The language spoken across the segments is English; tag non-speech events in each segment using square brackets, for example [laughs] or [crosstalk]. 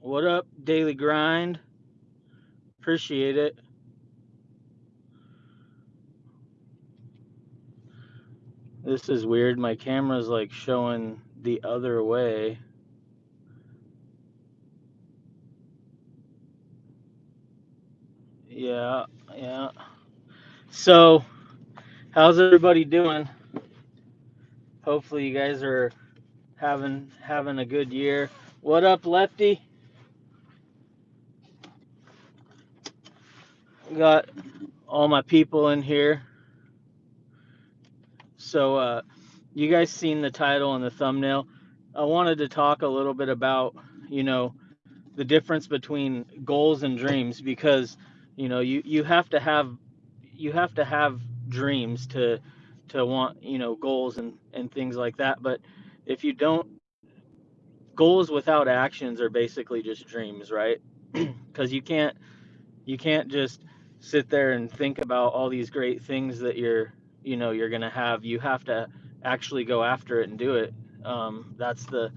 What up, Daily Grind? Appreciate it. This is weird. My camera's like showing the other way. Yeah, yeah. So, how's everybody doing? Hopefully you guys are having having a good year. What up, Lefty? Got all my people in here. So, uh, you guys seen the title and the thumbnail? I wanted to talk a little bit about, you know, the difference between goals and dreams because, you know, you you have to have you have to have dreams to to want, you know, goals and and things like that. But if you don't, goals without actions are basically just dreams, right? [clears throat] Because you can't you can't just sit there and think about all these great things that you're you know you're gonna have you have to actually go after it and do it. Um, that's the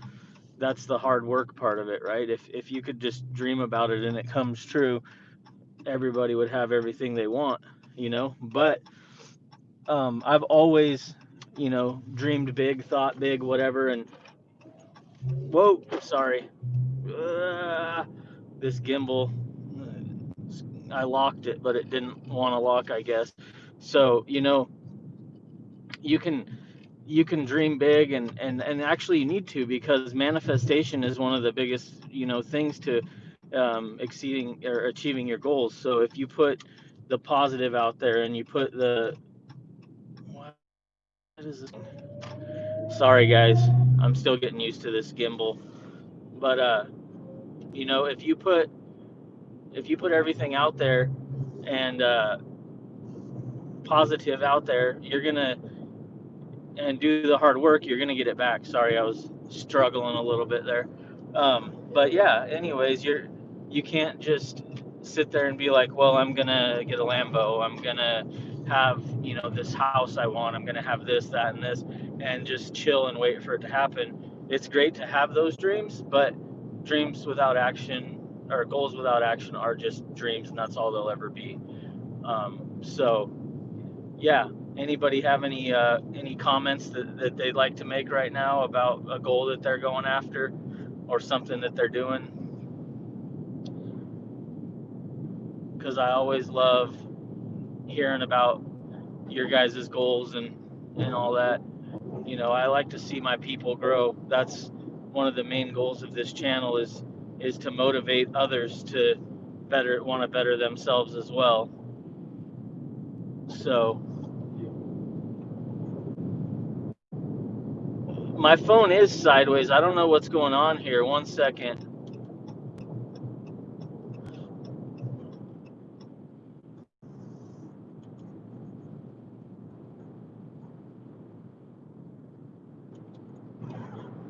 that's the hard work part of it right? If if you could just dream about it and it comes true everybody would have everything they want you know? But um, i've always you know dreamed big thought big whatever and whoa sorry. Uh, this gimbal I locked it, but it didn't want to lock, I guess. So, you know, you can you can dream big and and and actually you need to because manifestation is one of the biggest, you know, things to um, exceeding or achieving your goals. So if you put the positive out there and you put the what is this? Sorry guys, I'm still getting used to this gimbal. But uh, you know, if you put if you put everything out there and uh, positive out there, you're gonna and do the hard work, you're gonna get it back. Sorry, I was struggling a little bit there. Um, but yeah, anyways, you're you can't just sit there and be like, well, I'm gonna get a Lambo, I'm gonna have you know this house I want, I'm gonna have this, that, and this, and just chill and wait for it to happen. It's great to have those dreams, but dreams without action or goals without action are just dreams, and that's all they'll ever be. Um, so yeah. Anybody have any uh, any comments that, that they'd like to make right now about a goal that they're going after or something that they're doing? Because I always love hearing about your guys' goals and and all that. You know, I like to see my people grow. That's one of the main goals of this channel is is to motivate others to better want to better themselves as well. So My phone is sideways. I don't know what's going on here. One second.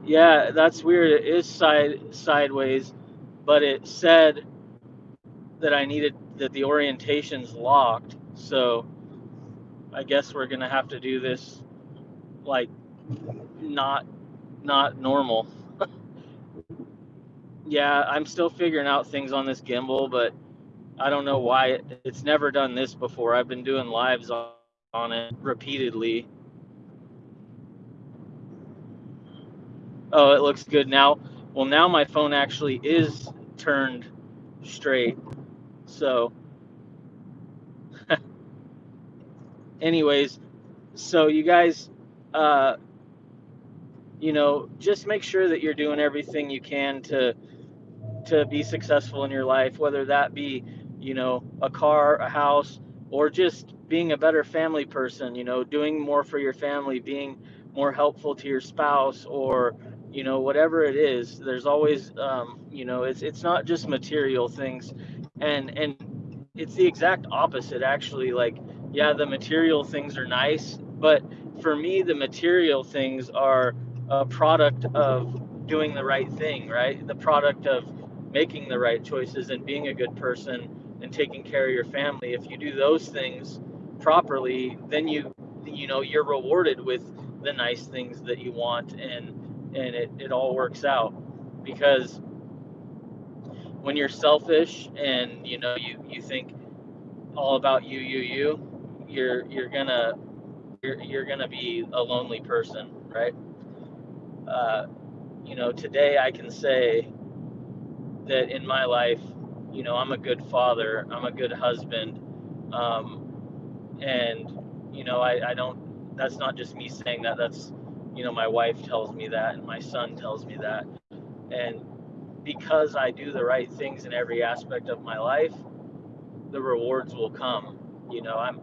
Yeah, that's weird. It is side sideways, but it said that I needed that the orientation's locked. So I guess we're gonna have to do this like not not normal. [laughs] Yeah, I'm still figuring out things on this gimbal, but I don't know why it, it's never done this before. I've been doing lives on it repeatedly. Oh, it looks good now. Well, now my phone actually is turned straight. So, [laughs] anyways, so you guys, uh, you know, just make sure that you're doing everything you can to to be successful in your life, whether that be, you know, a car, a house, or just being a better family person, you know, doing more for your family, being more helpful to your spouse, or, you know, whatever it is. There's always, um, you know, it's it's not just material things, and and it's the exact opposite actually. Like, yeah, the material things are nice, but for me, the material things are a product of doing the right thing, right? The product of making the right choices and being a good person and taking care of your family if you do those things properly then you you know you're rewarded with the nice things that you want and and it, it all works out. Because when you're selfish and you know you you think all about you you you you're you're gonna you're, you're gonna be a lonely person right? Uh, you know today i can say that in my life you know i'm a good father i'm a good husband um, and you know I, I don't that's not just me saying that that's you know my wife tells me that and my son tells me that. And because i do the right things in every aspect of my life the rewards will come you know. I'm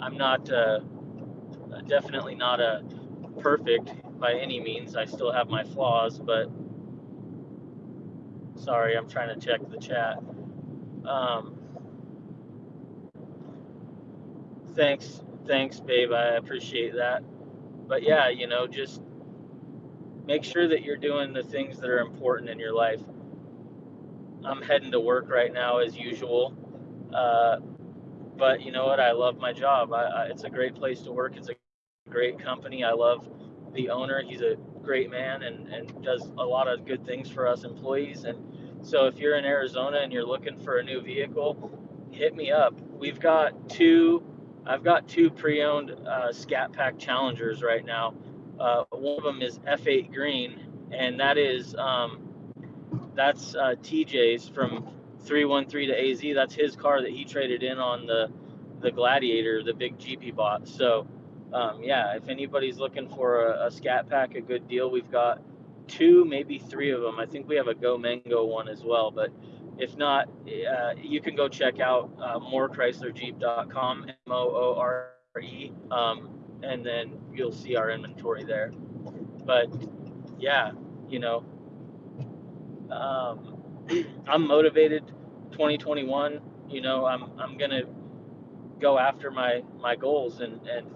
i'm not uh, definitely not a perfect by any means. I still have my flaws but sorry i'm trying to check the chat. Um, thanks thanks babe. I appreciate that but yeah you know just make sure that you're doing the things that are important in your life. I'm heading to work right now as usual. Uh, but you know what? I love my job. I, I, it's a great place to work. It's a great company. I love the owner. He's a great man and, and does a lot of good things for us employees. And so if you're in Arizona and you're looking for a new vehicle, hit me up. We've got two, I've got two pre owned uh, Scat Pack Challengers right now uh, one of them is F8 Green, and that is um, that's uh, TJ's from 313 to AZ. That's his car that he traded in on the the Gladiator, the big Jeep he bought. So um, yeah, if anybody's looking for a, a, Scat Pack, a good deal, we've got two, maybe three of them. I think we have a Go Mango one as well, but if not, uh, you can go check out uh, moorechryslerjeep.com, M O O R E. Um, and then you'll see our inventory there. But yeah, you know, um, [clears throat] I'm motivated. 2021, you know, I'm I'm gonna go after my my goals and and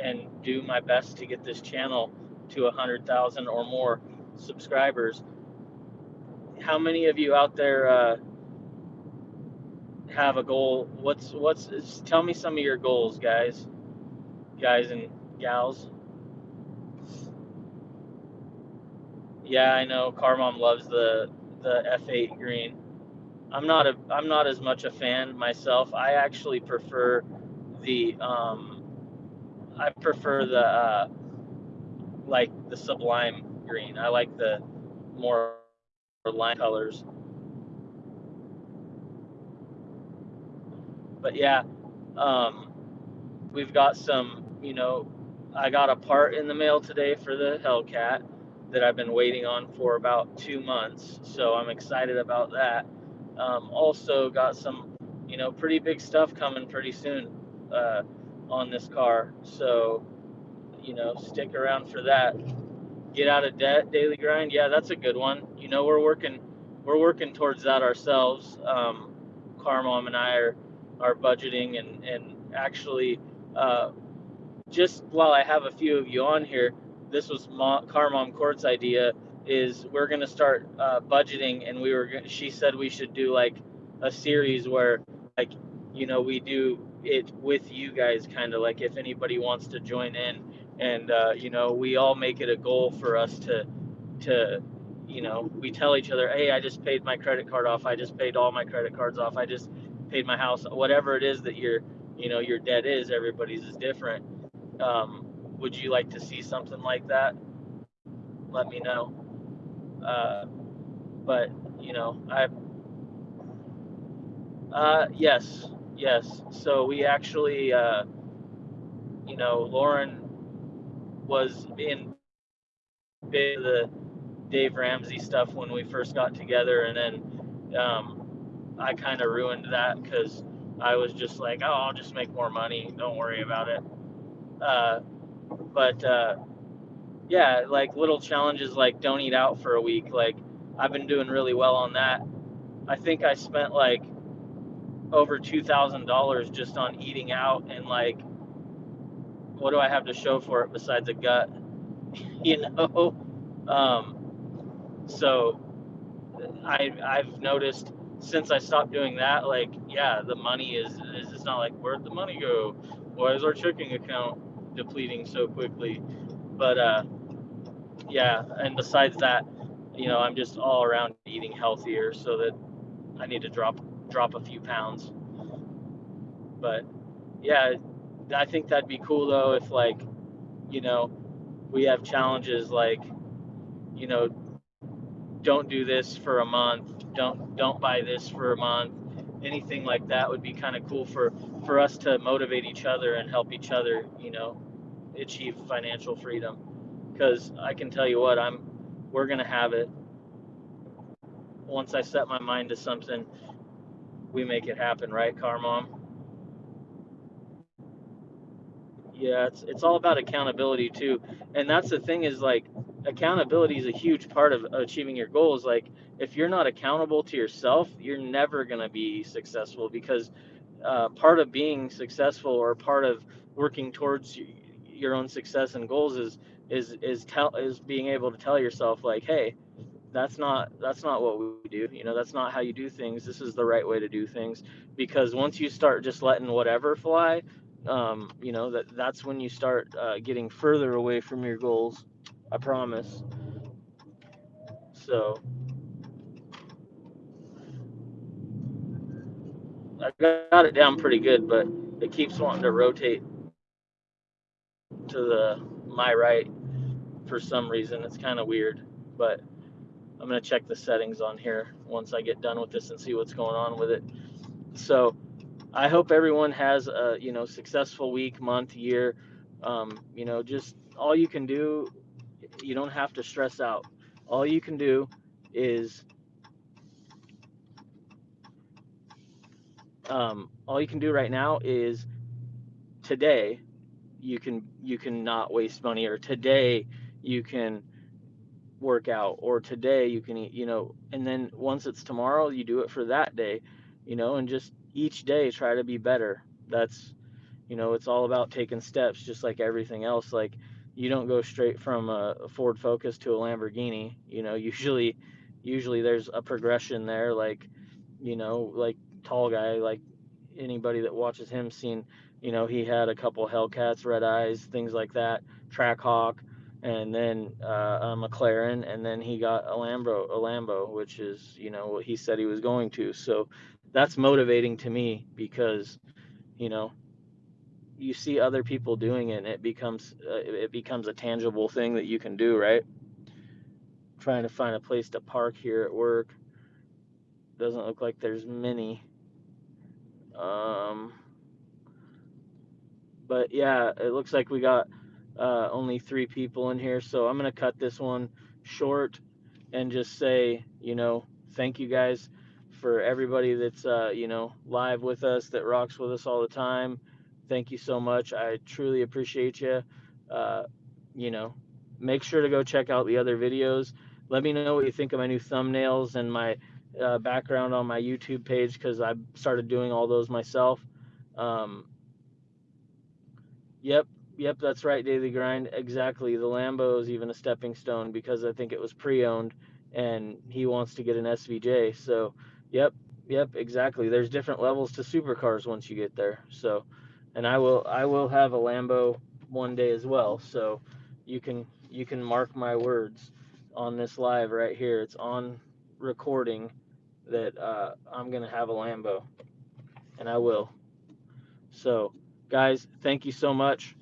and do my best to get this channel to a hundred thousand or more subscribers. How many of you out there uh, have a goal? What's what's? Tell me some of your goals, guys, guys and gals. Yeah, I know. Car Mom loves the the F8 green. I'm not a I'm not as much a fan myself. I actually prefer the um I prefer the uh like the sublime green. I like the more line colors. But yeah, um we've got some, you know, I got a part in the mail today for the Hellcat that I've been waiting on for about two months. So I'm excited about that. Um, also got some, you know, pretty big stuff coming pretty soon uh, on this car. So, you know, stick around for that. Get out of debt, daily grind. Yeah, that's a good one. You know, we're working, we're working towards that ourselves. Um, Car Mom and I are, are budgeting and, and actually uh, just while I have a few of you on here, this was Mom, Car Mom Court's idea. Is we're gonna start uh, budgeting, and we were. She said we should do like a series where, like, you know, we do it with you guys, kind of like if anybody wants to join in, and uh, you know, we all make it a goal for us to, to, you know, we tell each other, hey, I just paid my credit card off. I just paid all my credit cards off. I just paid my house. Whatever it is that your, you know, your debt is, everybody's is different um, would you like to see something like that? Let me know. Uh, but you know, I. Uh, yes, yes. So we actually, uh, you know, Lauren was in the Dave Ramsey stuff when we first got together, and then um, I kind of ruined that because I was just like, oh, I'll just make more money. Don't worry about it. Uh, but uh, yeah, like little challenges like don't eat out for a week. Like I've been doing really well on that. I think I spent like over two thousand dollars just on eating out and like what do I have to show for it besides a gut? [laughs] you know? Um, so I I've noticed since I stopped doing that, like, yeah, the money is, is it's not like where'd the money go? Why is our checking account depleting so quickly. But uh, yeah, and besides that, you know, I'm just all around eating healthier so that I need to drop drop a few pounds. But yeah, I think that'd be cool though if like, you know, we have challenges like, you know, don't do this for a month, don't don't buy this for a month. Anything like that would be kind of cool for for us to motivate each other and help each other, you know, achieve financial freedom. Because I can tell you what, I'm we're gonna have it. Once I set my mind to something, we make it happen, right, Car Mom? Yeah, it's it's all about accountability too. And that's the thing is like accountability is a huge part of achieving your goals. Like if you're not accountable to yourself, you're never going to be successful because uh, part of being successful or part of working towards your own success and goals is is is tell is being able to tell yourself like, hey, that's not that's not what we do. You know, that's not how you do things. This is the right way to do things. Because once you start just letting whatever fly, um, you know that that's when you start uh, getting further away from your goals. I promise. So I got it down pretty good, but it keeps wanting to rotate to the my right for some reason. It's kind of weird, but I'm gonna check the settings on here once I get done with this and see what's going on with it. So I hope everyone has a you know successful week, month, year. Um, you know, just all you can do. You don't have to stress out. All you can do is um, all you can do right now is today you can you can not waste money or today you can work out or today you can eat you know and then once it's tomorrow you do it for that day you know and just each day try to be better. That's, you know, it's all about taking steps, just like everything else. Like, you don't go straight from a Ford Focus to a Lamborghini. You know, [laughs] usually, usually there's a progression there. Like, you know, like tall guy, like anybody that watches him seen, you know, he had a couple Hellcats, red eyes, things like that, Trackhawk, and then uh, a McLaren, and then he got a Lambo, a Lambo, which is, you know, what he said he was going to. So that's motivating to me because you know you see other people doing it and it becomes uh, it becomes a tangible thing that you can do right? Trying to find a place to park here at work. Doesn't look like there's many. Um but yeah it looks like we got uh, only three people in here. So i'm going to cut this one short and just say you know thank you guys for everybody that's uh, you know live with us that rocks with us all the time. Thank you so much. I truly appreciate you uh, you know make sure to go check out the other videos. Let me know what you think of my new thumbnails and my uh, background on my youtube page because i started doing all those myself. Um, yep yep that's right daily grind. Exactly. The lambo is even a stepping stone because i think it was pre-owned and he wants to get an svj so Yep, yep, exactly. There's different levels to supercars once you get there. So, and I will I will have a Lambo one day as well. So, you can you can mark my words on this live right here. It's on recording that uh, I'm gonna have a Lambo, and I will. So, guys, thank you so much.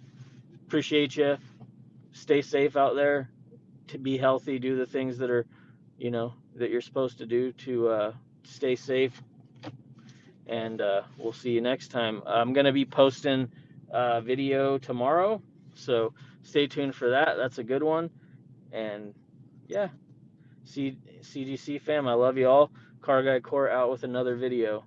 Appreciate you. Stay safe out there. To be healthy, do the things that are, you know, that you're supposed to do to uh, stay safe, and uh, we'll see you next time. I'm going to be posting a video tomorrow, so stay tuned for that. That's a good one. And yeah, C- CGC fam, I love you all. Car Guy Core out with another video.